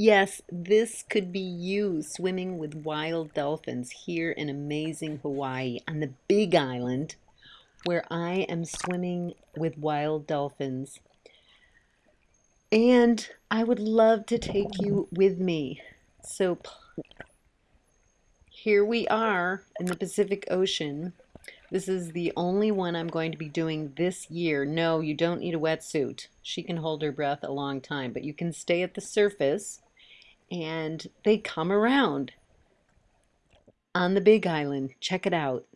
Yes, this could be you swimming with wild dolphins here in amazing Hawaii on the Big Island, where I am swimming with wild dolphins. And I would love to take you with me. So here we are in the Pacific Ocean. This is the only one I'm going to be doing this year. No, you don't need a wetsuit. She can hold her breath a long time, but you can stay at the surface and they come around on the Big Island. Check it out.